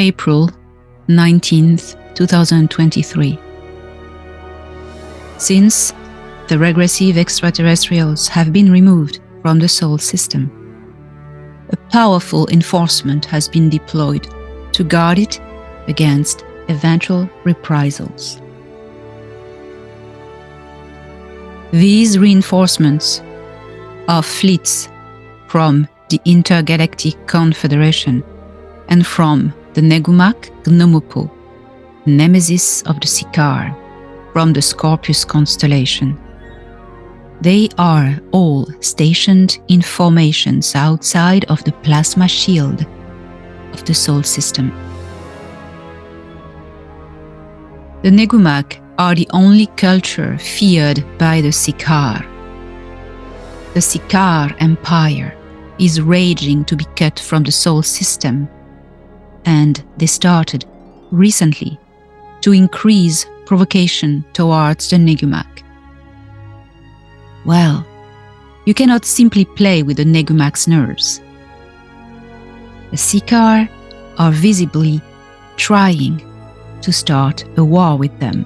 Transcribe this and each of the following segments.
April 19th, 2023. Since the regressive extraterrestrials have been removed from the Sol system, a powerful enforcement has been deployed to guard it against eventual reprisals. These reinforcements are fleets from the Intergalactic Confederation and from the Negumak Gnomopo, nemesis of the Sikaar, from the Scorpius constellation. They are all stationed in formations outside of the plasma shield of the Sol system. The Negumak are the only culture feared by the Sikaar. The Sikaar Empire is raging to be cut from the Sol system, and they started recently to increase provocation towards the Negumak. Well, you cannot simply play with the Negumak's nerves. The Sikaar are visibly trying to start a war with them.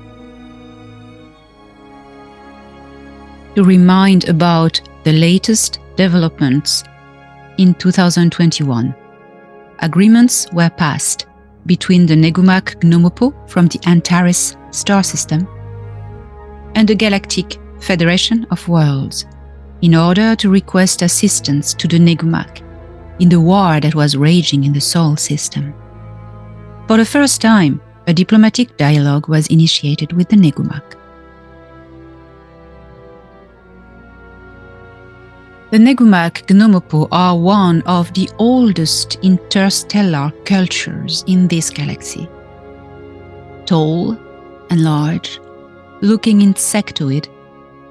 To remind about the latest developments in 2021, agreements were passed between the Negumak Gnomopo from the Antares star system and the Galactic Federation of Worlds in order to request assistance to the Negumak in the war that was raging in the Sol system. For the first time, a diplomatic dialogue was initiated with the Negumak. The Negumak Gnomopo are one of the oldest interstellar cultures in this galaxy. Tall and large, looking insectoid,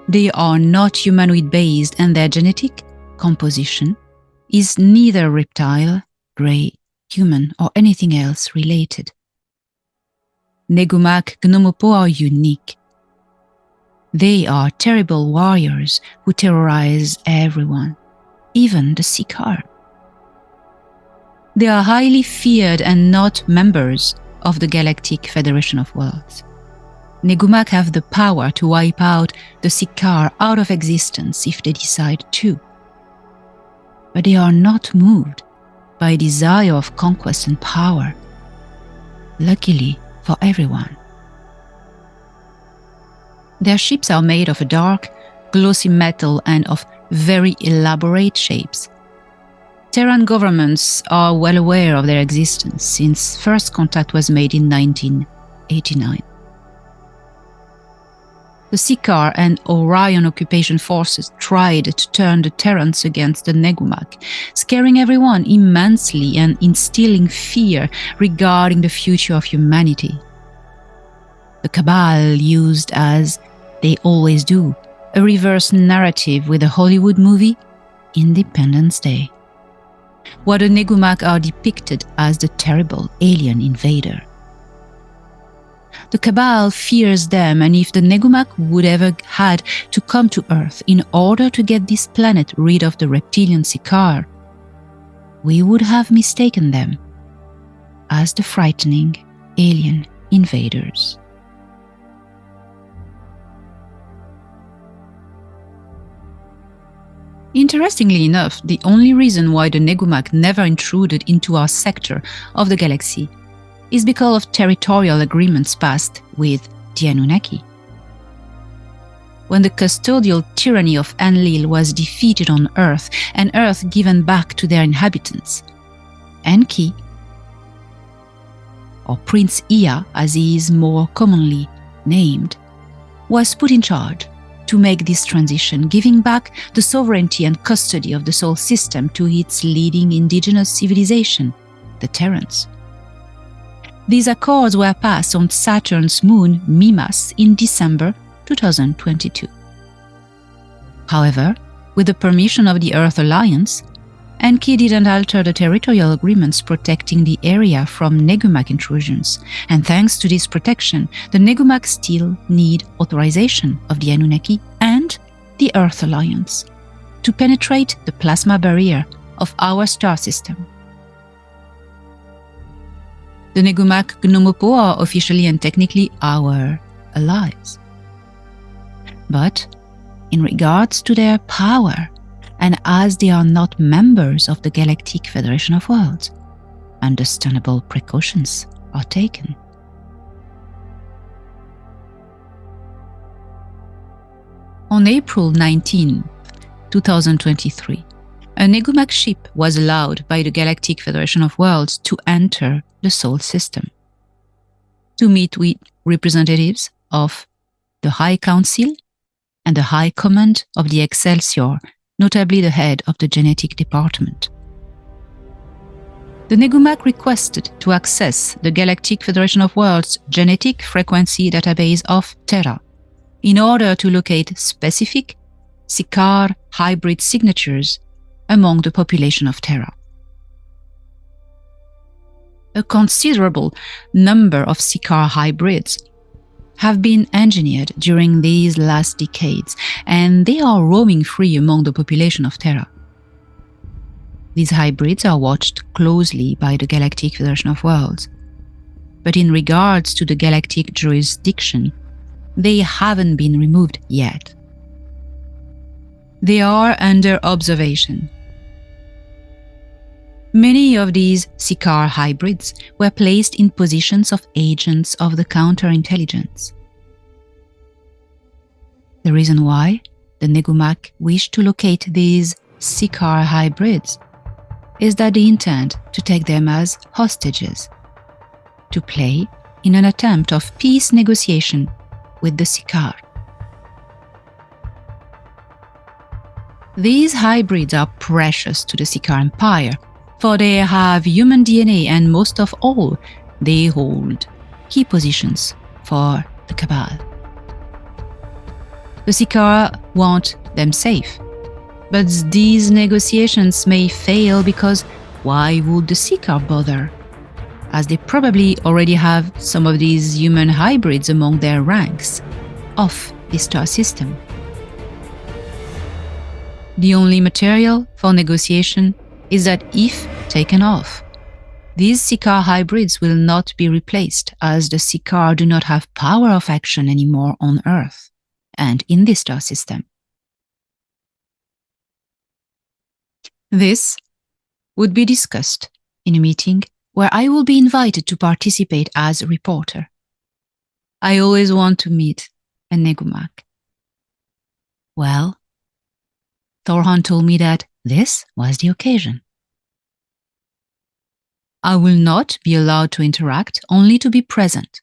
they are not humanoid based and their genetic composition is neither reptile, grey, human, or anything else related. Negumak Gnomopo are unique they are terrible warriors who terrorize everyone, even the Sikaar. They are highly feared and not members of the Galactic Federation of Worlds. Negumak have the power to wipe out the Sikaar out of existence if they decide to. But they are not moved by a desire of conquest and power. Luckily for everyone. Their ships are made of a dark, glossy metal and of very elaborate shapes. Terran governments are well aware of their existence since first contact was made in 1989. The Sikaar and Orion occupation forces tried to turn the Terrans against the Negumak, scaring everyone immensely and instilling fear regarding the future of humanity. The Cabal used as they always do, a reverse narrative with a Hollywood movie, Independence Day. What the Negumak are depicted as the terrible alien invader. The Cabal fears them and if the Negumak would ever had to come to Earth in order to get this planet rid of the reptilian Sikaar, we would have mistaken them as the frightening alien invaders. Interestingly enough, the only reason why the Negumak never intruded into our sector of the galaxy is because of territorial agreements passed with the Anunnaki. When the custodial tyranny of Enlil was defeated on Earth and Earth given back to their inhabitants, Enki, or Prince Ia as he is more commonly named, was put in charge to make this transition, giving back the sovereignty and custody of the Sol system to its leading indigenous civilization, the Terrans. These accords were passed on Saturn's moon Mimas in December 2022. However, with the permission of the Earth Alliance, Enki didn't alter the territorial agreements protecting the area from Negumak intrusions, and thanks to this protection, the Negumak still need authorization of the Anunnaki and the Earth Alliance to penetrate the plasma barrier of our star system. The Negumak Gnomopo are officially and technically our allies. But in regards to their power, and as they are not members of the Galactic Federation of Worlds, understandable precautions are taken. On April 19, 2023, a Negumak ship was allowed by the Galactic Federation of Worlds to enter the Sol system to meet with representatives of the High Council and the High Command of the Excelsior, notably the head of the genetic department. The Negumak requested to access the Galactic Federation of Worlds genetic frequency database of Terra in order to locate specific Sikaar hybrid signatures among the population of Terra. A considerable number of Sikaar hybrids have been engineered during these last decades, and they are roaming free among the population of Terra. These hybrids are watched closely by the Galactic Federation of Worlds. But in regards to the galactic jurisdiction, they haven't been removed yet. They are under observation. Many of these Sikaar hybrids were placed in positions of agents of the counterintelligence. The reason why the Negumak wish to locate these Sikaar hybrids is that they intend to take them as hostages, to play in an attempt of peace negotiation with the Sikaar. These hybrids are precious to the Sikaar Empire, for they have human DNA and most of all, they hold key positions for the Cabal. The Sikaar want them safe, but these negotiations may fail because why would the Sikaar bother? as they probably already have some of these human hybrids among their ranks of the star system. The only material for negotiation is that if taken off, these Sikaar hybrids will not be replaced as the Sikaar do not have power of action anymore on Earth and in the star system. This would be discussed in a meeting where I will be invited to participate as a reporter. I always want to meet a Negumak. Well, Thorhan told me that this was the occasion. I will not be allowed to interact, only to be present.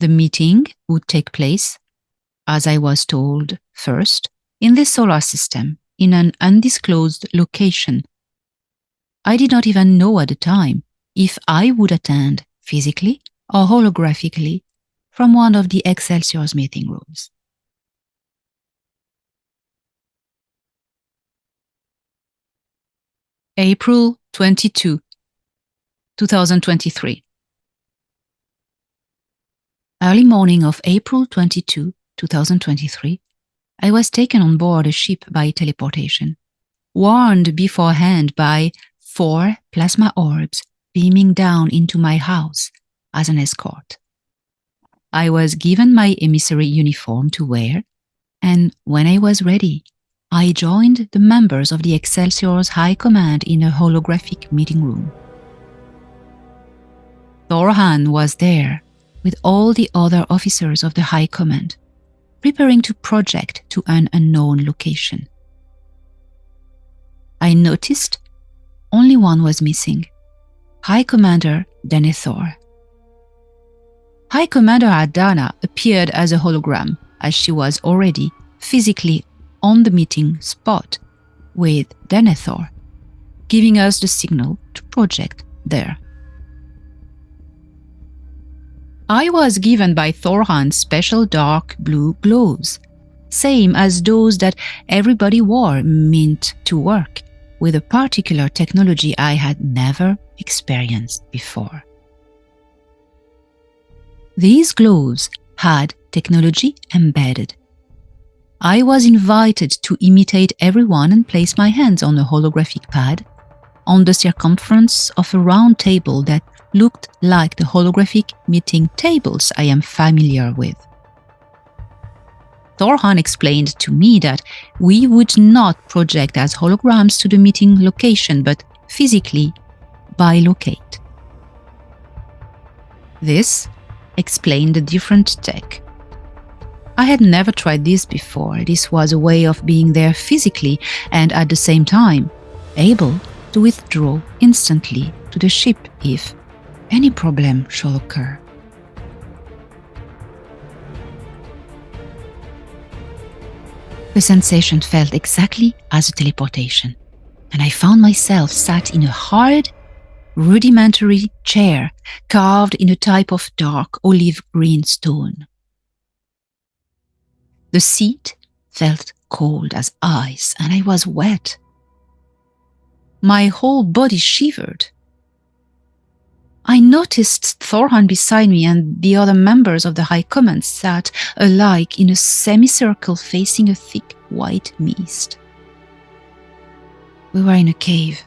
The meeting would take place, as I was told first, in the solar system, in an undisclosed location. I did not even know at the time if I would attend physically or holographically from one of the Excelsior's meeting rooms. April 22, 2023. Early morning of April 22, 2023, I was taken on board a ship by teleportation, warned beforehand by four plasma orbs beaming down into my house as an escort. I was given my emissary uniform to wear, and when I was ready, I joined the members of the Excelsior's High Command in a holographic meeting room. Thorhan was there with all the other officers of the High Command, preparing to project to an unknown location. I noticed only one was missing High Commander Denethor. High Commander Ardana appeared as a hologram as she was already physically on the meeting spot with Denethor, giving us the signal to project there. I was given by Thorhan special dark blue gloves, same as those that everybody wore meant to work with a particular technology I had never experienced before. These gloves had technology embedded. I was invited to imitate everyone and place my hands on a holographic pad on the circumference of a round table that looked like the holographic meeting tables I am familiar with. Thorhan explained to me that we would not project as holograms to the meeting location, but physically bilocate. This explained the different tech. I had never tried this before. This was a way of being there physically and at the same time able to withdraw instantly to the ship if any problem shall occur. The sensation felt exactly as a teleportation, and I found myself sat in a hard, rudimentary chair carved in a type of dark olive green stone. The seat felt cold as ice, and I was wet. My whole body shivered. I noticed Thorhan beside me and the other members of the High Command sat alike in a semicircle facing a thick white mist. We were in a cave.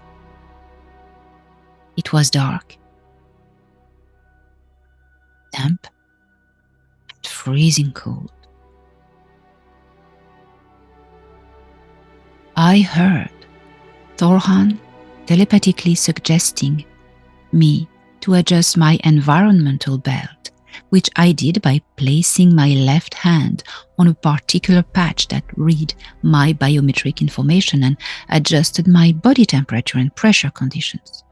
It was dark, damp, and freezing cold. I heard Thorhan telepathically suggesting me to adjust my environmental belt, which I did by placing my left hand on a particular patch that read my biometric information and adjusted my body temperature and pressure conditions.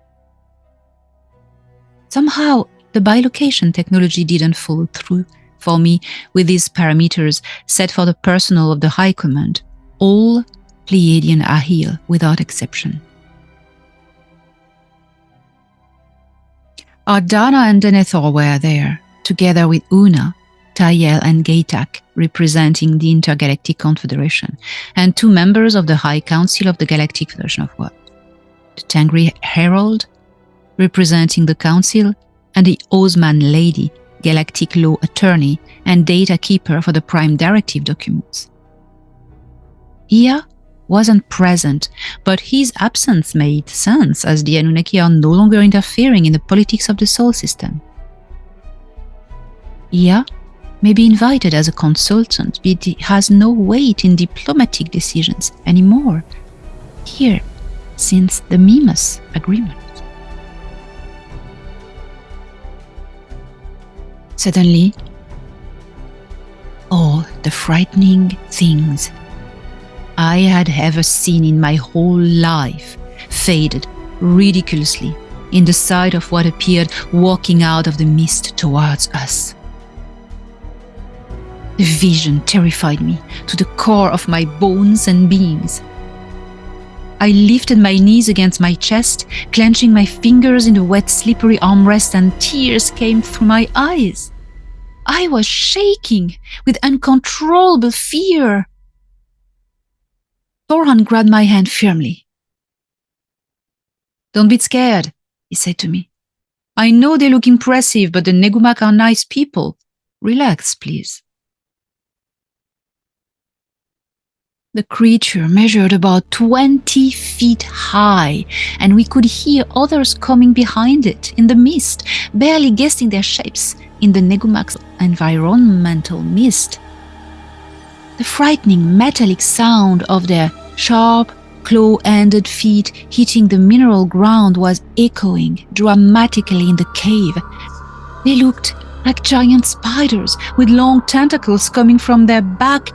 Somehow, the bilocation technology didn't fall through for me with these parameters set for the personnel of the High Command. All Pleiadian are here without exception. Ardana and Denethor were there, together with Una, Tayel and Gaitak, representing the Intergalactic Confederation, and two members of the High Council of the Galactic Federation of Worlds. The Tengri Herald, representing the Council, and the Osman Lady, Galactic Law Attorney and Data Keeper for the Prime Directive documents. Here, wasn't present, but his absence made sense as the Anunnaki are no longer interfering in the politics of the Sol system. Ia may be invited as a consultant, but he has no weight in diplomatic decisions anymore here since the Mimas agreement. Suddenly, all the frightening things I had ever seen in my whole life faded ridiculously in the sight of what appeared walking out of the mist towards us. The vision terrified me to the core of my bones and beings. I lifted my knees against my chest, clenching my fingers in the wet, slippery armrest, and tears came through my eyes. I was shaking with uncontrollable fear. Thorhan grabbed my hand firmly. Don't be scared, he said to me. I know they look impressive, but the Negumak are nice people. Relax, please. The creature measured about 20 feet high, and we could hear others coming behind it in the mist, barely guessing their shapes in the Negumak's environmental mist. The frightening metallic sound of their sharp, claw-ended feet hitting the mineral ground was echoing dramatically in the cave. They looked like giant spiders with long tentacles coming from their back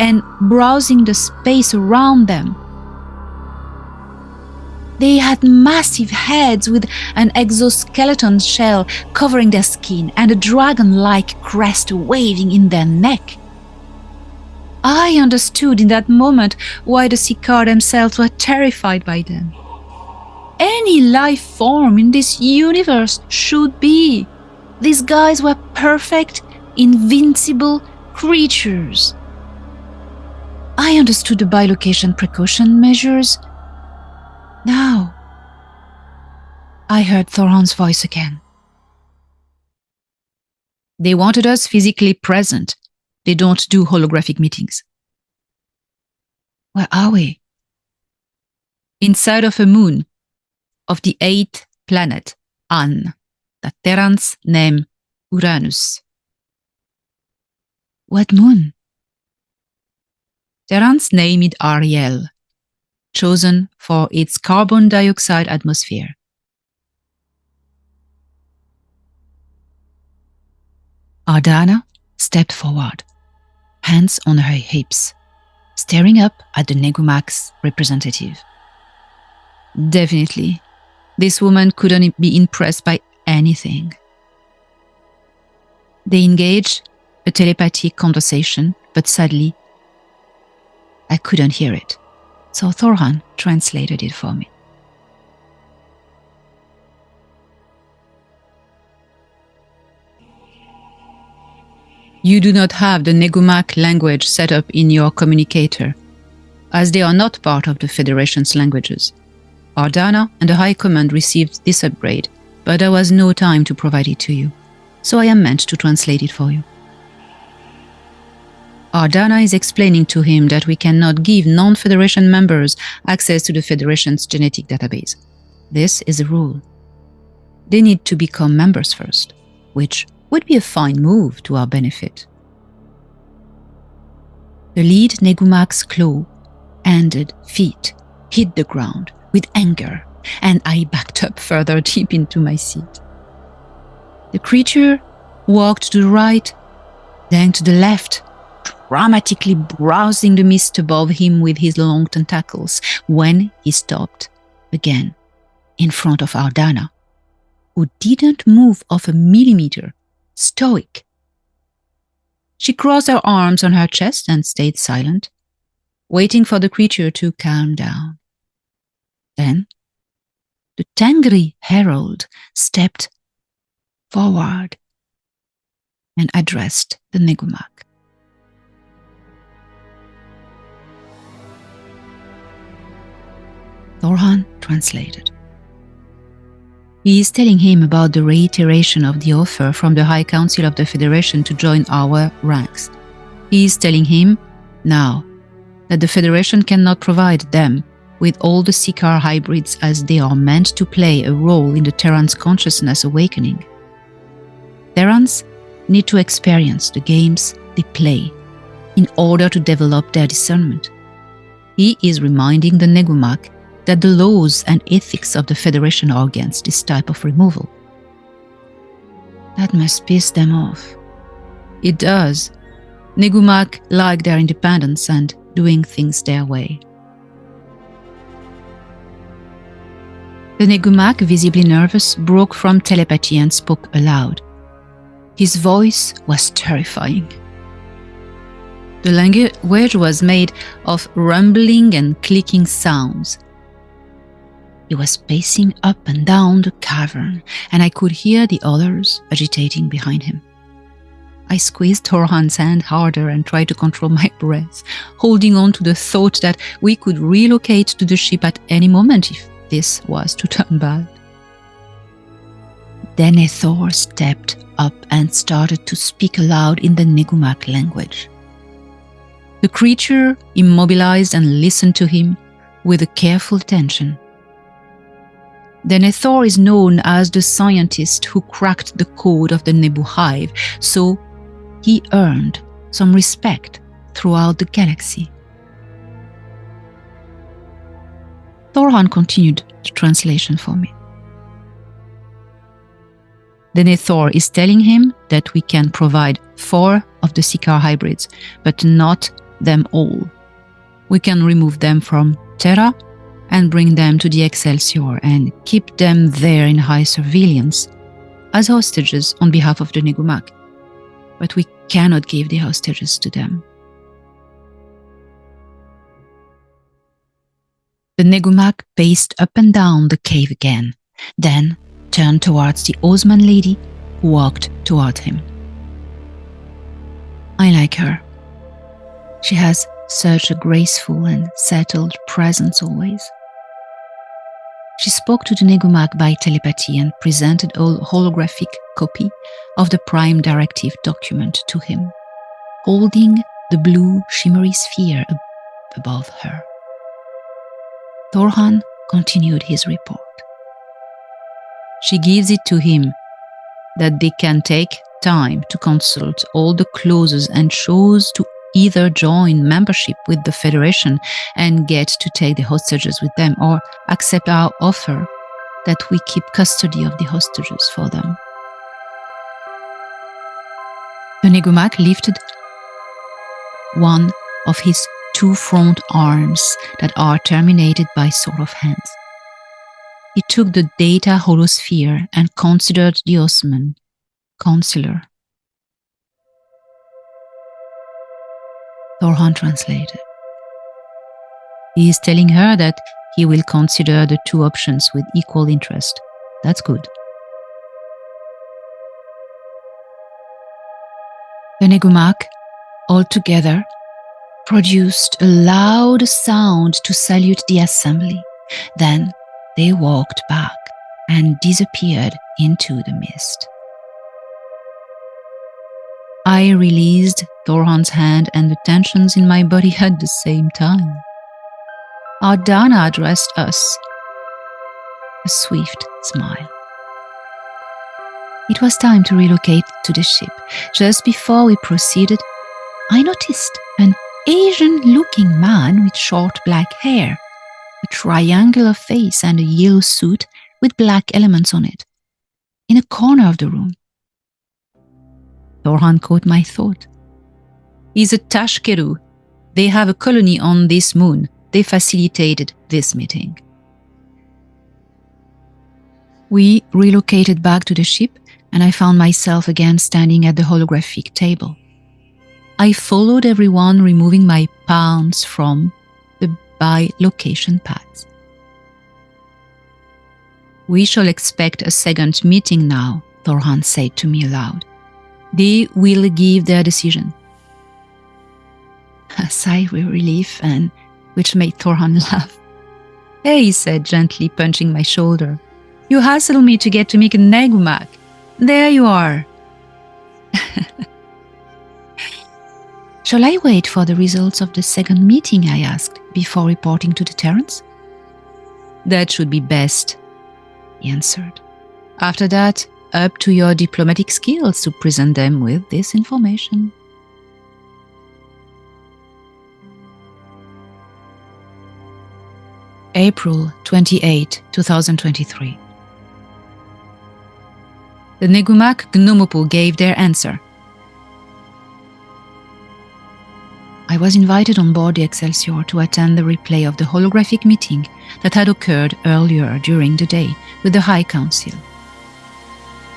and browsing the space around them. They had massive heads with an exoskeleton shell covering their skin and a dragon-like crest waving in their neck. I understood in that moment why the Sikaar themselves were terrified by them. Any life form in this universe should be. These guys were perfect, invincible creatures. I understood the bilocation precaution measures. Now, I heard Thorhan's voice again. They wanted us physically present, they don't do holographic meetings. Where are we? Inside of a moon. of the eighth planet, An, that Terrans name Uranus. What moon? Terrans name it Ariel, chosen for its carbon dioxide atmosphere. Ardana stepped forward, hands on her hips, staring up at the Negumax representative. Definitely, this woman couldn't be impressed by anything. They engaged a telepathic conversation, but sadly, I couldn't hear it. So Thorhan translated it for me. You do not have the Negumak language set up in your communicator, as they are not part of the Federation's languages. Ardana and the High Command received this upgrade, but there was no time to provide it to you, so I am meant to translate it for you. Ardana is explaining to him that we cannot give non-Federation members access to the Federation's genetic database. This is a rule. They need to become members first, which would be a fine move to our benefit. The lead Negumak's claw, ended feet, hit the ground with anger, and I backed up further deep into my seat. The creature walked to the right, then to the left, dramatically browsing the mist above him with his long tentacles, when he stopped again in front of Ardana, who didn't move off a millimeter stoic. She crossed her arms on her chest and stayed silent, waiting for the creature to calm down. Then the Tengri herald stepped forward and addressed the Negumak. Thorhan translated. He is telling him about the reiteration of the offer from the High Council of the Federation to join our ranks. He is telling him, now, that the Federation cannot provide them with all the Sikaar hybrids as they are meant to play a role in the Terran's consciousness awakening. Terrans need to experience the games they play in order to develop their discernment. He is reminding the Negumak that the laws and ethics of the Federation are against this type of removal. That must piss them off. It does. Negumak like their independence and doing things their way. The Negumak, visibly nervous, broke from telepathy and spoke aloud. His voice was terrifying. The language was made of rumbling and clicking sounds, he was pacing up and down the cavern, and I could hear the others agitating behind him. I squeezed Thorhan's hand harder and tried to control my breath, holding on to the thought that we could relocate to the ship at any moment if this was to turn bad. Denethor stepped up and started to speak aloud in the Negumak language. The creature immobilized and listened to him with a careful attention. Denethor is known as the scientist who cracked the code of the Nebu Hive, so he earned some respect throughout the galaxy. Thorhan continued the translation for me. Denethor is telling him that we can provide four of the Sikaar hybrids, but not them all. We can remove them from Terra and bring them to the Excelsior and keep them there in high surveillance as hostages on behalf of the Negumak. But we cannot give the hostages to them. The Negumak paced up and down the cave again, then turned towards the Osman lady who walked toward him. I like her. She has such a graceful and settled presence always. She spoke to the Negumak by telepathy and presented a holographic copy of the Prime Directive document to him, holding the blue shimmery sphere ab above her. Thorhan continued his report. She gives it to him that they can take time to consult all the clauses and chose to either join membership with the Federation and get to take the hostages with them or accept our offer that we keep custody of the hostages for them. The lifted one of his two front arms that are terminated by sort of hands. He took the data holosphere and considered the Osman, counselor. Thorhan translated. He is telling her that he will consider the two options with equal interest. That's good. The Negumak, all together, produced a loud sound to salute the assembly. Then they walked back and disappeared into the mist. I released Thorhan's hand and the tensions in my body at the same time. Ardana addressed us a swift smile. It was time to relocate to the ship. Just before we proceeded, I noticed an Asian looking man with short black hair, a triangular face, and a yellow suit with black elements on it, in a corner of the room. Thorhan caught my thought. He's a Tashkeru. They have a colony on this moon. They facilitated this meeting. We relocated back to the ship, and I found myself again standing at the holographic table. I followed everyone, removing my palms from the bi-location pads. We shall expect a second meeting now, Thorhan said to me aloud. They will give their decision. A sigh of relief, and which made Thorhan laugh. Hey, he said, gently punching my shoulder. You hassled me to get to make a Negumak. There you are. Shall I wait for the results of the second meeting? I asked, before reporting to the Terrans. That should be best, he answered. After that, up to your diplomatic skills to present them with this information. April 28, 2023. The Negumak Gnomopo gave their answer. I was invited on board the Excelsior to attend the replay of the holographic meeting that had occurred earlier during the day with the High Council.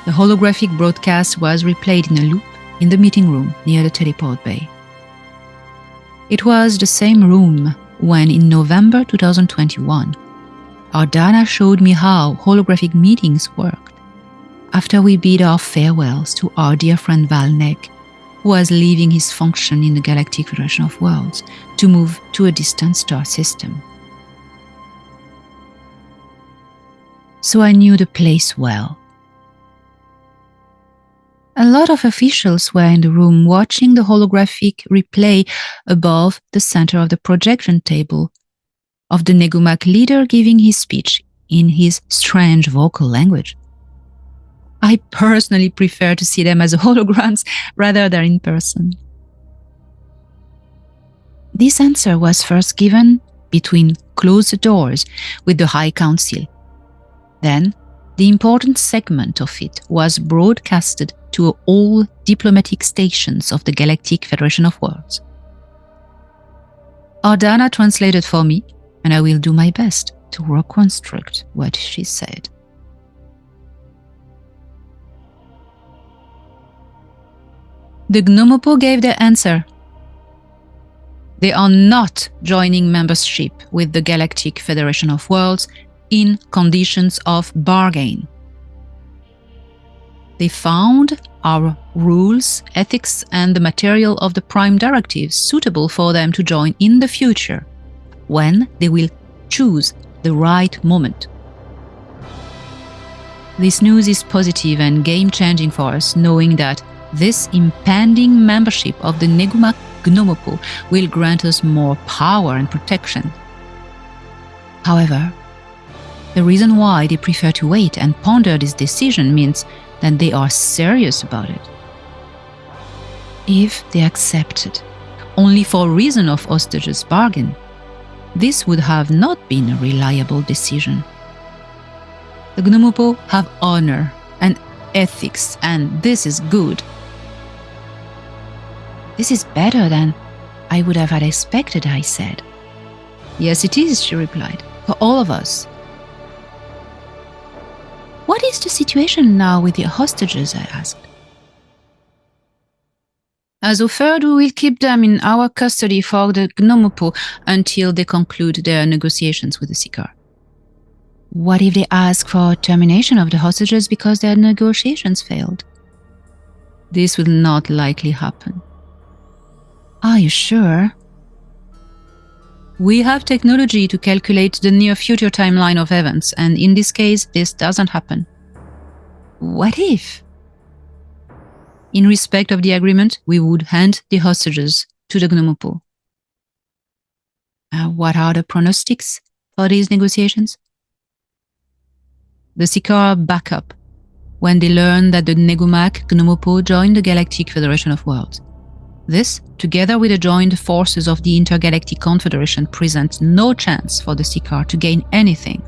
The holographic broadcast was replayed in a loop in the meeting room near the teleport bay. It was the same room when, in November 2021, Ardana showed me how holographic meetings worked. After we bid our farewells to our dear friend Valnek, who was leaving his function in the Galactic Federation of Worlds to move to a distant star system. So I knew the place well. A lot of officials were in the room watching the holographic replay above the center of the projection table of the Negumak leader giving his speech in his strange vocal language. I personally prefer to see them as holograms rather than in person. This answer was first given between closed doors with the High Council. Then, the important segment of it was broadcasted to all diplomatic stations of the Galactic Federation of Worlds. Ardana translated for me, and I will do my best to reconstruct what she said. The Gnomopo gave their answer. They are not joining membership with the Galactic Federation of Worlds in conditions of bargain. They found our rules, ethics, and the material of the Prime Directives suitable for them to join in the future, when they will choose the right moment. This news is positive and game-changing for us, knowing that this impending membership of the Negumak Gnomopo will grant us more power and protection. However, The reason why they prefer to wait and ponder this decision means that they are serious about it. If they accepted only for reason of hostages bargain, this would have not been a reliable decision. The Gnomopo have honor and ethics, and this is good. This is better than I would have had expected, I said. Yes, it is, she replied, for all of us. What is the situation now with the hostages? I asked. As offered, we will keep them in our custody for the Gnomopo until they conclude their negotiations with the Sikaar. What if they ask for termination of the hostages because their negotiations failed? This will not likely happen. Are you sure? We have technology to calculate the near future timeline of events, and in this case, this doesn't happen. What if? In respect of the agreement, we would hand the hostages to the Gnomopo. Uh, what are the pronostics for these negotiations? The Sikaar back up when they learn that the Negumak Gnomopo joined the Galactic Federation of Worlds. This, together with the joined forces of the Intergalactic Confederation, presents no chance for the Sikaar to gain anything.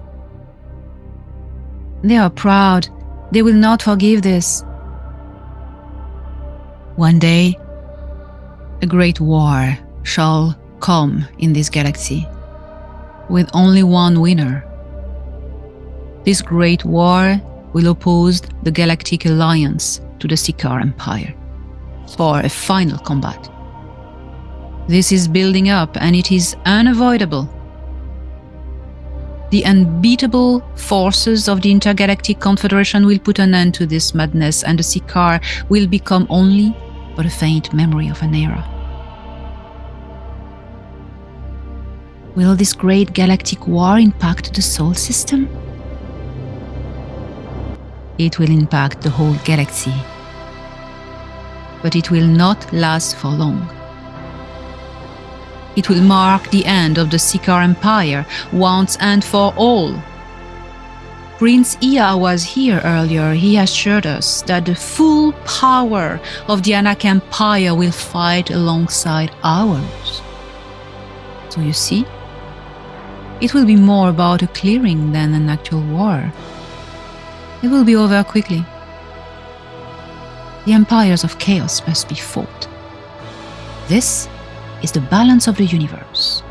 They are proud. They will not forgive this. One day, a great war shall come in this galaxy, with only one winner. This great war will oppose the Galactic Alliance to the Sikaar Empire for a final combat. This is building up and it is unavoidable. The unbeatable forces of the Intergalactic Confederation will put an end to this madness and the Sikaar will become only but a faint memory of an era. Will this great galactic war impact the Sol system? It will impact the whole galaxy but it will not last for long. It will mark the end of the Sikaar Empire once and for all. Prince Ia was here earlier. He assured us that the full power of the Anak Empire will fight alongside ours. So you see, it will be more about a clearing than an actual war. It will be over quickly the empires of chaos must be fought. This is the balance of the universe.